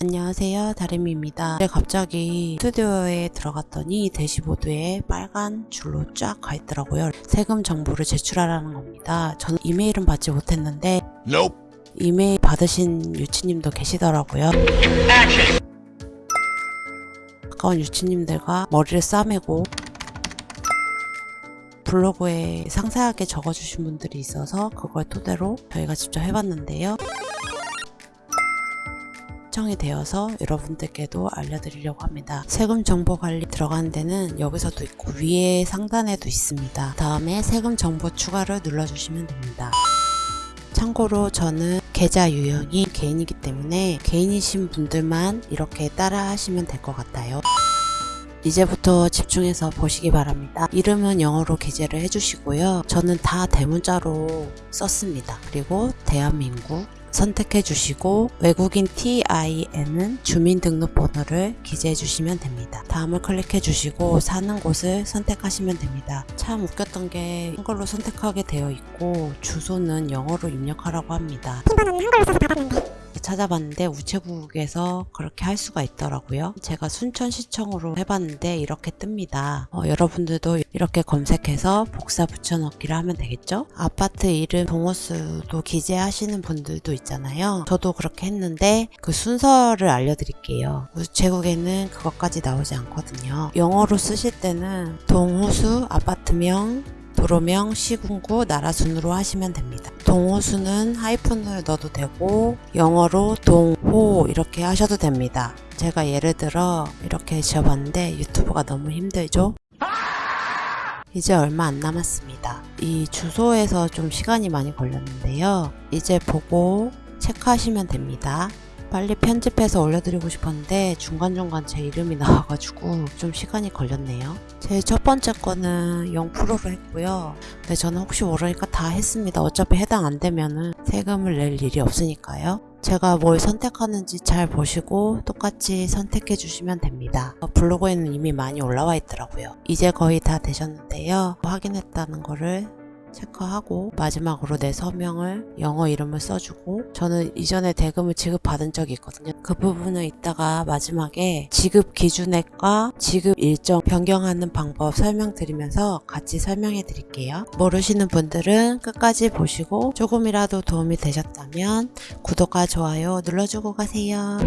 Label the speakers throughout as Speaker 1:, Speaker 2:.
Speaker 1: 안녕하세요. 다림입니다. 갑자기 스튜디오에 들어갔더니 대시보드에 빨간 줄로 쫙 가 있더라고요. 세금 정보를 제출하라는 겁니다. 저는 이메일은 받지 못했는데
Speaker 2: Nope.
Speaker 1: 이메일 받으신 유치님도 계시더라고요. 가까운 유치님들과 머리를 싸매고 블로그에 상세하게 적어주신 분들이 있어서 그걸 토대로 저희가 직접 해봤는데요 신청이 되어서 여러분들께도 알려드리려고 합니다. 세금 정보 관리 들어가는 데는 여기서도 있고 위에 상단에도 있습니다. 다음에 세금 정보 추가를 눌러주시면 됩니다. 참고로 저는 계좌 유형이 개인이기 때문에 개인이신 분들만 이렇게 따라 하시면 될 것 같아요. 이제부터 집중해서 보시기 바랍니다. 이름은 영어로 기재를 해주시고요. 저는 다 대문자로 썼습니다. 그리고 대한민국 선택해 주시고 외국인 TIN은 주민등록번호를 기재해 주시면 됩니다. 다음을 클릭해 주시고 사는 곳을 선택하시면 됩니다. 참 웃겼던 게 한글로 선택하게 되어 있고 주소는 영어로 입력하라고 합니다.
Speaker 3: 한글로 써서 받았는데
Speaker 1: 찾아봤는데 우체국에서 그렇게 할 수가 있더라고요. 제가 순천시청으로 해봤는데 이렇게 뜹니다. 어, 여러분들도 이렇게 검색해서 복사 붙여넣기를 하면 되겠죠? 아파트 이름 동호수도 기재하시는 분들도 있잖아요. 저도 그렇게 했는데 그 순서를 알려드릴게요. 우체국에는 그것까지 나오지 않거든요. 영어로 쓰실 때는 동호수, 아파트명, 도로명, 시군구, 나라 순으로 하시면 됩니다. 동호수는 하이픈을 넣어도 되고 영어로 동호 이렇게 하셔도 됩니다. 제가 예를 들어 이렇게 지어봤는데 유튜브가 너무 힘들죠? 이제 얼마 안 남았습니다. 이 주소에서 좀 시간이 많이 걸렸는데요. 이제 보고 체크하시면 됩니다. 빨리 편집해서 올려드리고 싶었는데 중간중간 제 이름이 나와가지고 좀 시간이 걸렸네요. 제 첫 번째 거는 0%로 했고요. 근데 저는 혹시 모르니까 다 했습니다. 어차피 해당 안 되면은 세금을 낼 일이 없으니까요. 제가 뭘 선택하는지 잘 보시고 똑같이 선택해 주시면 됩니다. 블로그에는 이미 많이 올라와 있더라고요. 이제 거의 다 되셨는데요. 확인했다는 거를 체크하고 마지막으로 내 서명을 영어 이름을 써주고 저는 이전에 대금을 지급받은 적이 있거든요. 그 부분을 이따가 마지막에 지급 기준액과 지급 일정 변경하는 방법 설명드리면서 같이 설명해 드릴게요. 모르시는 분들은 끝까지 보시고 조금이라도 도움이 되셨다면 구독과 좋아요 눌러주고 가세요.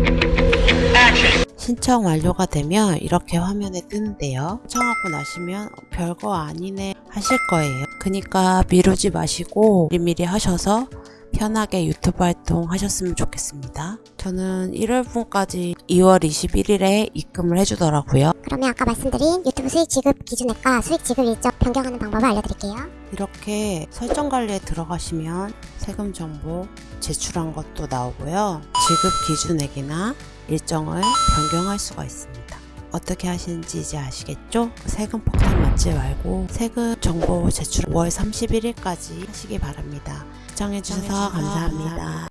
Speaker 1: 신청 완료가 되면 이렇게 화면에 뜨는데요. 신청하고 나시면 별거 아니네 하실 거예요. 그니까 미루지 마시고 미리미리 하셔서 편하게 유튜브 활동 하셨으면 좋겠습니다. 저는 1월분까지 2월 21일에 입금을 해주더라고요.
Speaker 3: 그러면 아까 말씀드린 유튜브 수익 지급 기준액과 수익 지급 일정 변경하는 방법을 알려드릴게요.
Speaker 1: 이렇게 설정 관리에 들어가시면 세금 정보 제출한 것도 나오고요. 지급 기준액이나 일정을 변경할 수가 있습니다. 어떻게 하시는지 이제 아시겠죠? 세금 폭탄 맞지 말고 세금 정보 제출 5월 31일까지 하시기 바랍니다. 시청해주셔서 감사합니다.